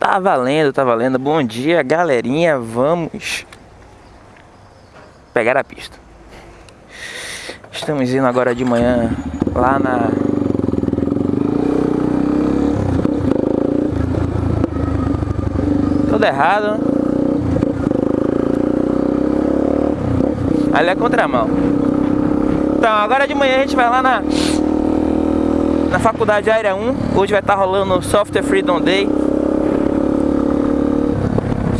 Tá valendo, tá valendo. Bom dia, galerinha. Vamos pegar a pista. Estamos indo agora de manhã lá na Tudo errado. Ali é contramão. Então, agora de manhã a gente vai lá na na Faculdade Área 1. Hoje vai estar rolando o Software Freedom Day.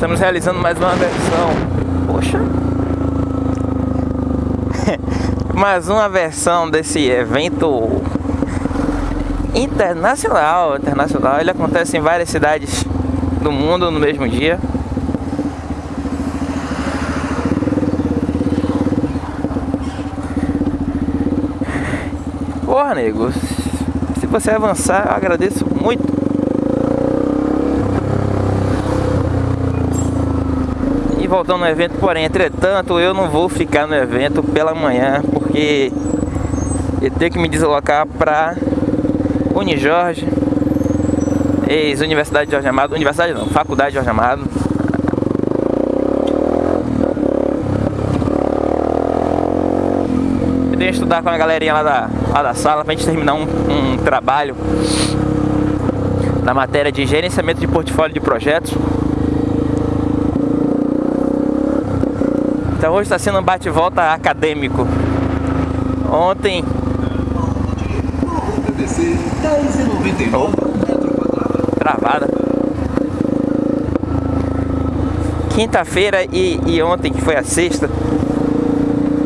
Estamos realizando mais uma versão. Poxa. mais uma versão desse evento internacional, internacional. Ele acontece em várias cidades do mundo no mesmo dia. Porra, nego, se você avançar, eu agradeço muito. Voltando no evento, porém, entretanto, eu não vou ficar no evento pela manhã, porque eu tenho que me deslocar para Unijorge, ex-Universidade Jorge Amado, Universidade não, Faculdade Jorge Amado. Eu tenho que estudar com a galerinha lá da, lá da sala pra gente terminar um, um trabalho na matéria de gerenciamento de portfólio de projetos. Então hoje está sendo um bate-volta acadêmico. Ontem. Opa travada. Quinta-feira e, e ontem, que foi a sexta,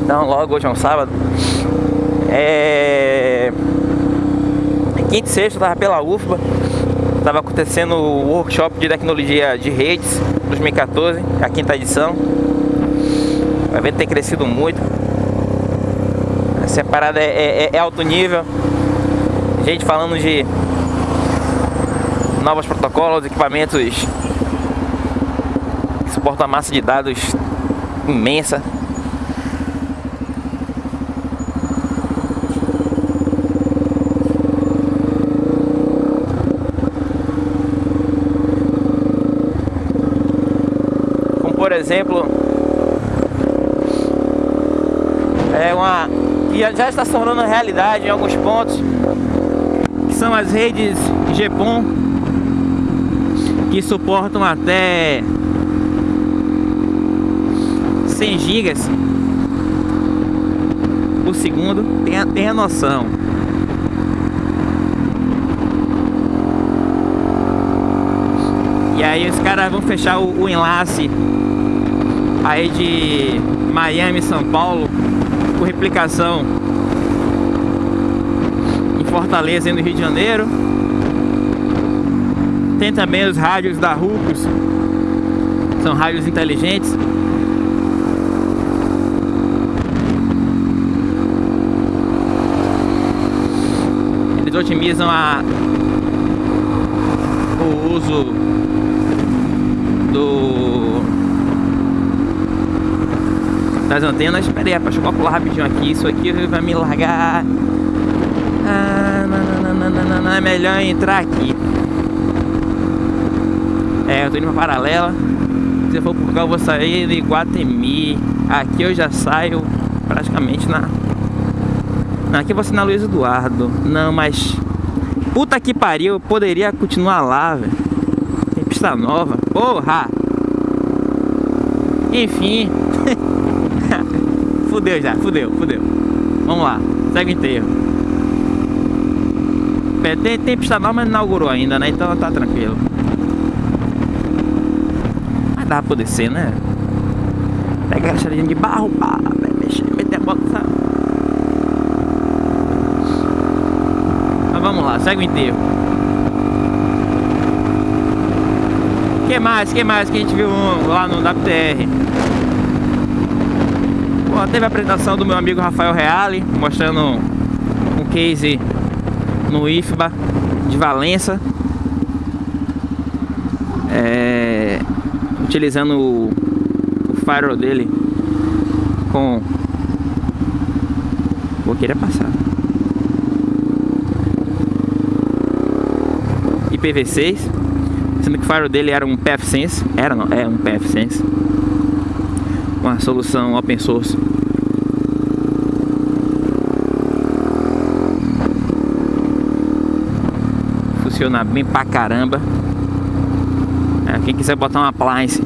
então logo hoje é um sábado, é... Quinta e sexta eu tava pela UFBA, tava acontecendo o workshop de tecnologia de redes 2014, a quinta edição. O evento tem crescido muito. Essa parada é, é, é alto nível. Gente falando de novos protocolos, equipamentos que suportam a massa de dados imensa. Como por exemplo, é uma que já está se tornando realidade em alguns pontos, que são as redes GPON que suportam até 100 gigas por segundo, tenha, tenha noção. E aí os caras vão fechar o, o enlace aí de Miami, São Paulo, por replicação em Fortaleza e no Rio de Janeiro. Tem também os rádios da Rucos, são rádios inteligentes. Eles otimizam a, o uso do das antenas. Espera aí, deixa eu calcular rapidinho aqui. Isso aqui vai me largar. Ah, não, não, não, não, não, é melhor entrar aqui. É, eu tô indo pra Paralela. Se eu for por cá, eu vou sair de Guatemi. Aqui eu já saio praticamente na... Aqui eu vou ser na Luiz Eduardo. Não, mas... Puta que pariu, eu poderia continuar lá, velho. Tem pista nova. Porra! Enfim. Fudeu já, fudeu, fudeu. Vamos lá, segue o enterro. Tem, tem pista nova, mas não inaugurou ainda, né? Então tá tranquilo. Mas dá pra descer, né? Pega aquela charadinha de barro, pá, mexer, meter a bota, Mas vamos lá, segue o enterro. que mais? que mais que a gente viu lá no WTR? Pô, teve a apresentação do meu amigo Rafael Reale, mostrando um case no IFBA de Valença. É, utilizando o, o firewall dele com vou querer passar IPv6 Sendo que o faro dele era um PFSense. Era não, é um PFSense. Uma solução open source. Funciona bem pra caramba. É, quem quiser botar uma appliance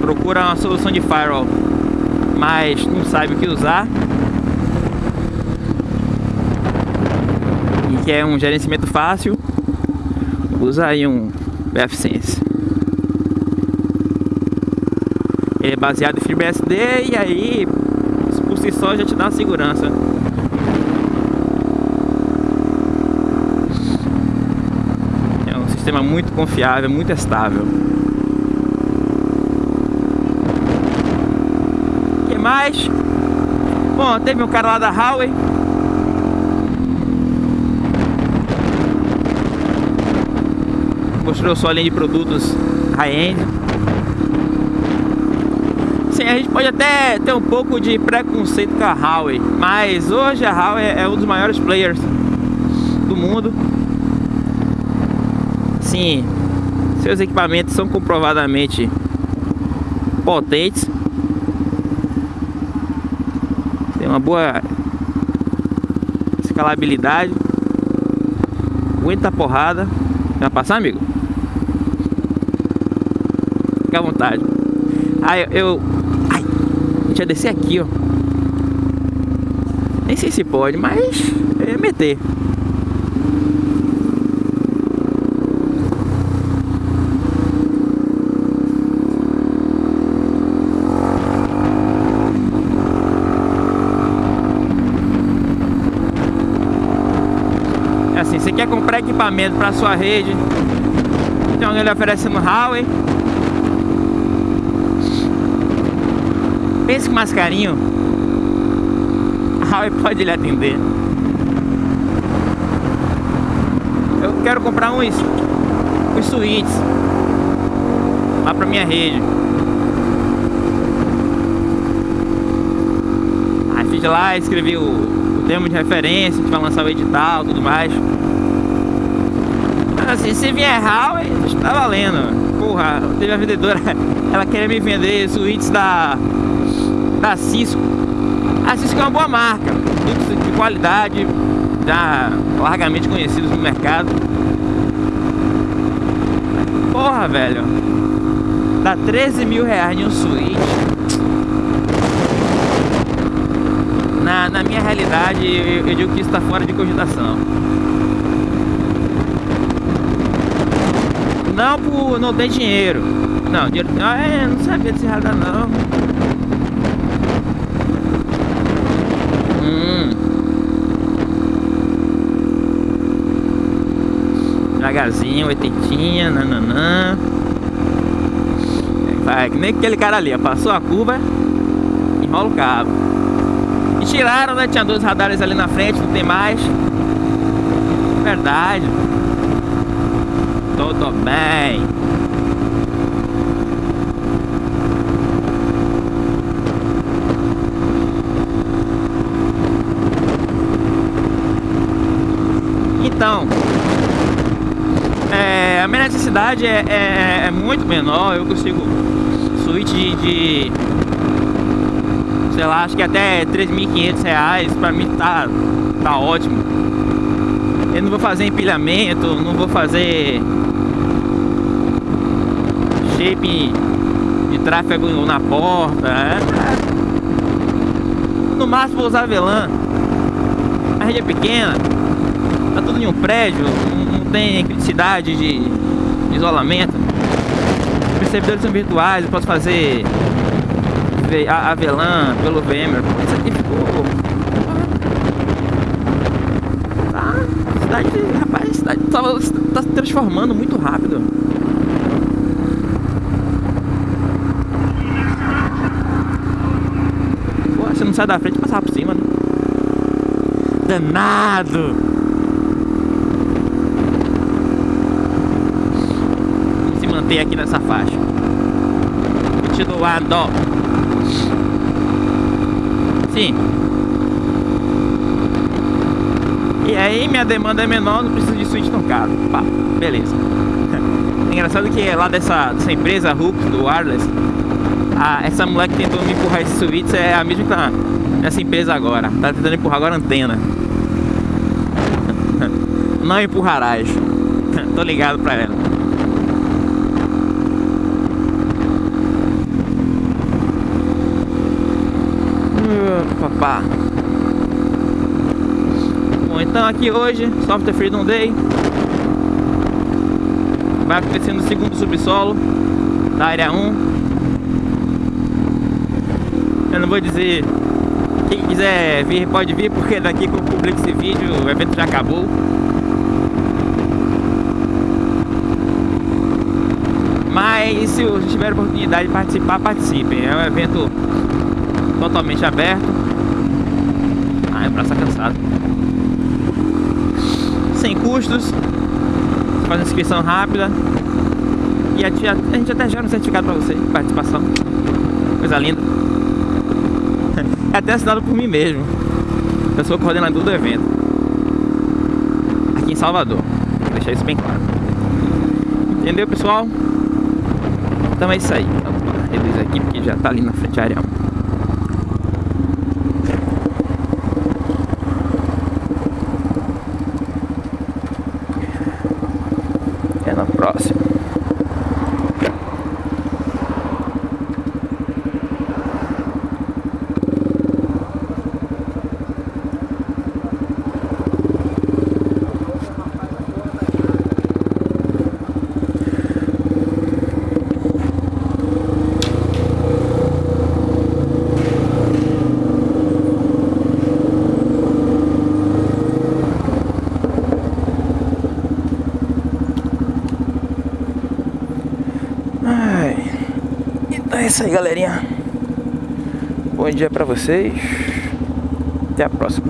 procura uma solução de firewall mas não sabe o que usar e quer um gerenciamento fácil usa aí um BFSense ele é baseado em FreeBSD e aí por si só já te dá segurança é um sistema muito confiável, muito estável mais. Bom, teve um cara lá da Huawei. Mostrou sua linha de produtos high-end. Sim, a gente pode até ter um pouco de preconceito com a Huawei, mas hoje a Huawei é um dos maiores players do mundo. Sim, seus equipamentos são comprovadamente potentes tem uma boa escalabilidade. Aguenta a porrada. Vai passar, amigo? À vontade. Aí eu. Ai, a gente ia descer aqui, ó. Nem sei se pode, mas é meter. quer comprar equipamento para sua rede, então ele oferece no Huawei. Pense que mais carinho, a Huawei pode lhe atender. Eu quero comprar uns, uns suítes lá para minha rede. Aí fiz lá, escrevi o, o termo de referência, a gente vai lançar o edital tudo mais assim, se vier Huawei, tá valendo. Porra, teve a vendedora, ela queria me vender suítes da, da Cisco. A Cisco é uma boa marca, de qualidade, já largamente conhecidos no mercado. Porra, velho. Dá 13 mil reais em um suíte. Na, na minha realidade, eu, eu digo que isso está fora de cogitação. Não por não ter dinheiro. Não, dinheiro. É, não sabia desse radar não. Hum. Devagarzinho, oitentinha, nananã. Vai, que nem aquele cara ali, ó, passou a curva, enrola o cabo. E tiraram, né? Tinha dois radares ali na frente, não tem mais. Verdade tudo bem. Então, é, a minha necessidade é, é, é, muito menor, eu consigo suíte de, de sei lá, acho que até 3.500 reais, pra mim tá, tá ótimo. Eu não vou fazer empilhamento, não vou fazer shape de tráfego na porta. É. No máximo vou usar velã. A rede é pequena, tá tudo em um prédio, não, tem criticidade de, isolamento. Os servidores são virtuais, eu posso fazer a, a pelo VMware. Isso aqui ficou. Tá, cidade, rapaz, cidade tá, tá se transformando muito rápido. sair da frente e passar por cima, né? Danado! Se manter aqui nessa faixa. Continuando. Sim. E aí minha demanda é menor, não preciso de suíte tão caro. Pá, beleza. Engraçado que é lá dessa, dessa empresa Hooks, do Wireless, a, essa mulher que tentou me empurrar esse switch é a mesma que tá nessa empresa agora. Tá tentando empurrar agora a antena. Não empurrarás. Tô ligado pra ela. Papá. Bom, então aqui hoje, Software Freedom Day. Vai acontecer no segundo subsolo da área 1. Eu não vou dizer quem quiser vir pode vir, porque daqui que eu publico esse vídeo, o evento já acabou. Mas se tiver oportunidade de participar, participem. É um evento totalmente aberto. Ah, é braço cansado. Sem custos. Faz inscrição rápida. E a, a gente até gera um certificado para você de participação. Coisa linda. É até assinado por mim mesmo. Eu sou coordenador do evento. Aqui em Salvador. Vou deixar isso bem claro. Entendeu, pessoal? Então é isso aí. Reduz aqui porque já tá ali na frente a 1. Até na próxima. Ai. Então é isso aí, galerinha. Bom dia pra vocês. Até a próxima.